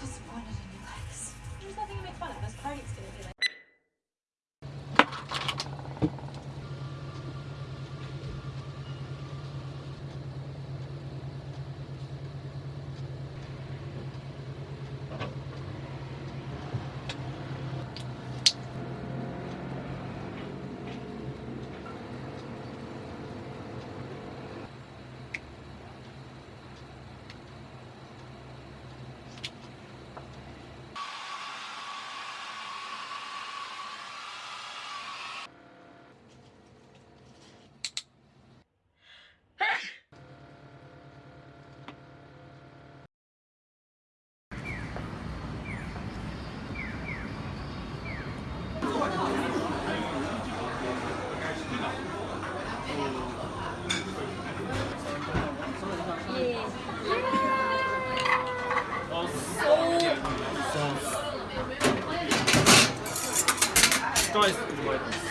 disappointed in Scheiße, du.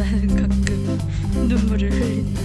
나는 가끔 눈물을 흘린다.